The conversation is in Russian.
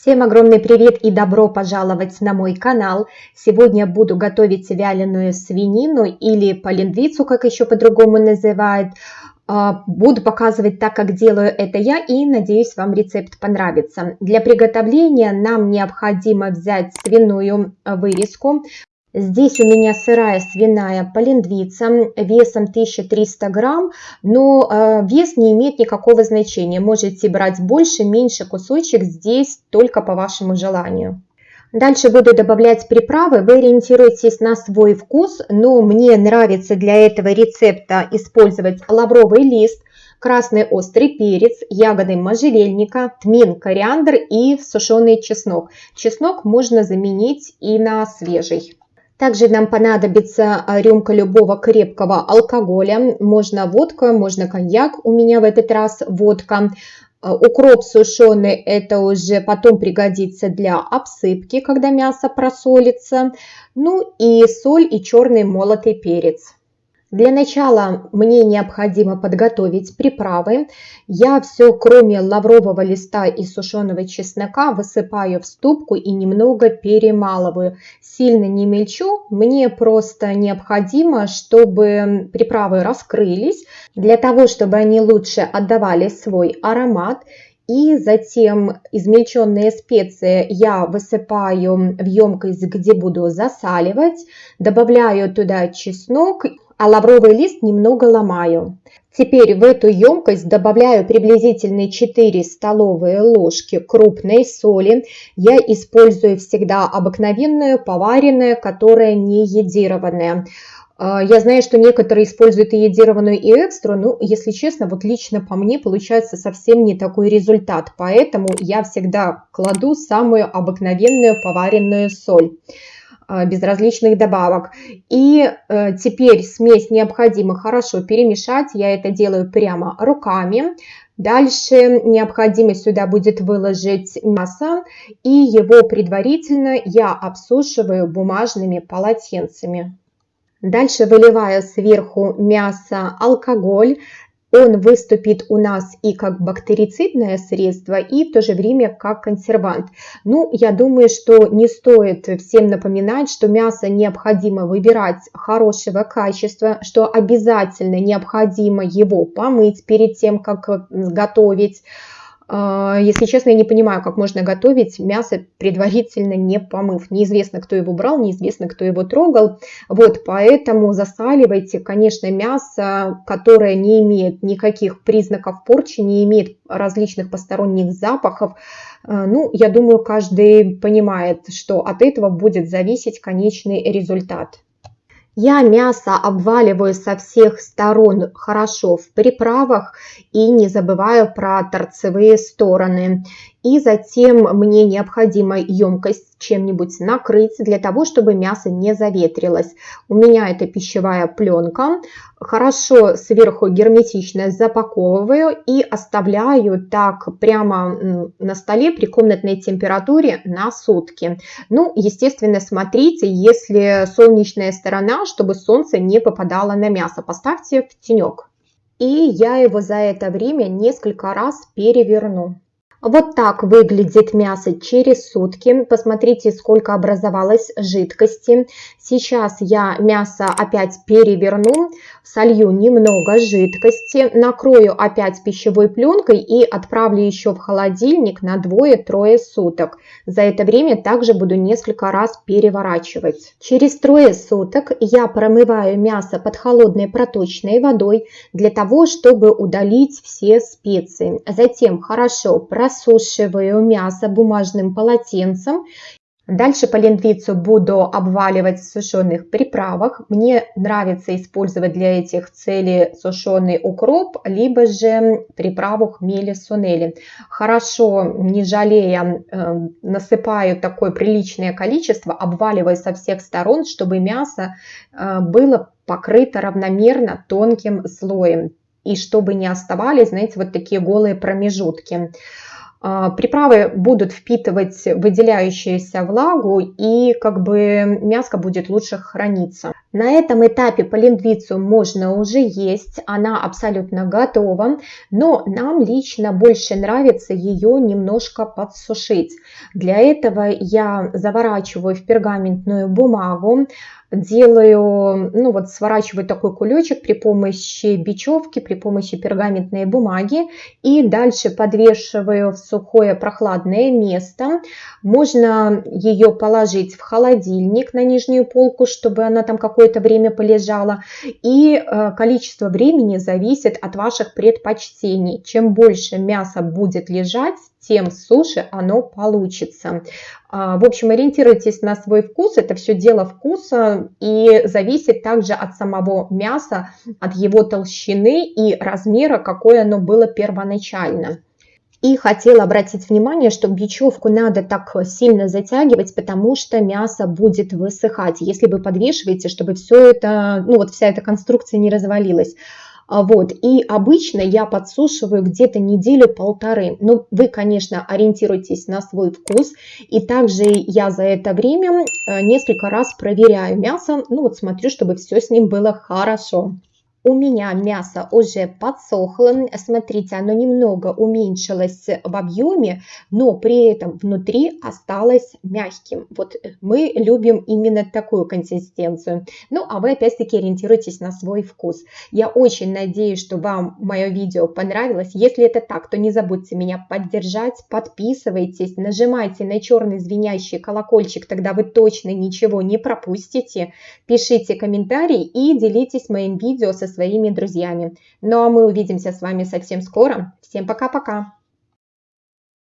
Всем огромный привет и добро пожаловать на мой канал. Сегодня буду готовить вяленую свинину или полиндвицу, как еще по-другому называют. А, буду показывать так, как делаю это я и надеюсь вам рецепт понравится. Для приготовления нам необходимо взять свиную вырезку. Здесь у меня сырая свиная полиндвица весом 1300 грамм, но э, вес не имеет никакого значения. Можете брать больше, меньше кусочек, здесь только по вашему желанию. Дальше буду добавлять приправы, вы ориентируйтесь на свой вкус, но мне нравится для этого рецепта использовать лавровый лист, красный острый перец, ягоды можжевельника, тмин, кориандр и сушеный чеснок. Чеснок можно заменить и на свежий. Также нам понадобится а, рюмка любого крепкого алкоголя. Можно водка, можно коньяк. У меня в этот раз водка. А, укроп сушеный, это уже потом пригодится для обсыпки, когда мясо просолится. Ну и соль и черный молотый перец. Для начала мне необходимо подготовить приправы. Я все, кроме лаврового листа и сушеного чеснока, высыпаю в ступку и немного перемалываю. Сильно не мельчу, мне просто необходимо, чтобы приправы раскрылись, для того, чтобы они лучше отдавали свой аромат. И затем измельченные специи я высыпаю в емкость, где буду засаливать, добавляю туда чеснок а лавровый лист немного ломаю. Теперь в эту емкость добавляю приблизительно 4 столовые ложки крупной соли. Я использую всегда обыкновенную, поваренную, которая не едированная. А, я знаю, что некоторые используют и едированную, и экстру, но, если честно, вот лично по мне получается совсем не такой результат. Поэтому я всегда кладу самую обыкновенную поваренную соль. А, без различных добавок. И э, теперь смесь необходимо хорошо перемешать. Я это делаю прямо руками. Дальше необходимо сюда будет выложить мясо и его предварительно я обсушиваю бумажными полотенцами. Дальше выливаю сверху мясо алкоголь, он выступит у нас и как бактерицидное средство, и в то же время как консервант. Ну, я думаю, что не стоит всем напоминать, что мясо необходимо выбирать хорошего качества, что обязательно необходимо его помыть перед тем, как готовить. А, если честно, я не понимаю, как можно готовить мясо предварительно не помыв. Неизвестно, кто его брал, неизвестно, кто его трогал. Вот, поэтому засаливайте, конечно, мясо, которое не имеет никаких признаков порчи, не имеет различных посторонних запахов. А, ну, я думаю, каждый понимает, что от этого будет зависеть конечный результат. Я мясо обваливаю со всех сторон хорошо в приправах и не забываю про торцевые стороны. И затем мне необходимо емкость чем-нибудь накрыть для того, чтобы мясо не заветрилось. У меня это пищевая пленка. Хорошо сверху герметично запаковываю и оставляю так прямо на столе при комнатной температуре на сутки. Ну, естественно, смотрите, если солнечная сторона, чтобы солнце не попадало на мясо, поставьте в тенек. И я его за это время несколько раз переверну. Вот так выглядит мясо через сутки. Посмотрите, сколько образовалось жидкости. Сейчас я мясо опять переверну, солью немного жидкости, накрою опять пищевой пленкой и отправлю еще в холодильник на двое-трое суток. За это время также буду несколько раз переворачивать. Через трое суток я промываю мясо под холодной проточной водой для того, чтобы удалить все специи. Затем хорошо просушиваю просушиваю мясо бумажным полотенцем. Дальше полиндвицу буду обваливать в сушеных приправах. Мне нравится использовать для этих целей сушеный укроп, либо же приправу хмели сунели. Хорошо, не жалея, э, насыпаю такое приличное количество, обваливаю со всех сторон, чтобы мясо э, было покрыто равномерно тонким слоем. И чтобы не оставались, знаете, вот такие голые промежутки. А, приправы будут впитывать выделяющуюся влагу и как бы мяско будет лучше храниться. На этом этапе полиндвицу можно уже есть, она абсолютно готова, но нам лично больше нравится ее немножко подсушить. Для этого я заворачиваю в пергаментную бумагу, делаю, ну вот сворачиваю такой кулечек при помощи бечевки, при помощи пергаментной бумаги и дальше подвешиваю в сухое прохладное место. Можно ее положить в холодильник на нижнюю полку, чтобы она там какое-то время полежала. И э, количество времени зависит от ваших предпочтений. Чем больше мяса будет лежать, тем суше оно получится. А, в общем, ориентируйтесь на свой вкус, это все дело вкуса и зависит также от самого мяса, от его толщины и размера, какое оно было первоначально. И хотела обратить внимание, что бечевку надо так сильно затягивать, потому что мясо будет высыхать, если вы подвешиваете, чтобы все это, ну вот вся эта конструкция не развалилась. А, вот, и обычно я подсушиваю где-то неделю-полторы. Ну, вы, конечно, ориентируйтесь на свой вкус. И также я за это время э, несколько раз проверяю мясо. Ну, вот смотрю, чтобы все с ним было хорошо. У меня мясо уже подсохло, смотрите, оно немного уменьшилось в объеме, но при этом внутри осталось мягким. Вот мы любим именно такую консистенцию. Ну, а вы опять-таки ориентируйтесь на свой вкус. Я очень надеюсь, что вам мое видео понравилось. Если это так, то не забудьте меня поддержать, подписывайтесь, нажимайте на черный звенящий колокольчик, тогда вы точно ничего не пропустите. Пишите комментарии и делитесь моим видео со своими друзьями. Ну а мы увидимся с вами совсем скоро. Всем пока-пока!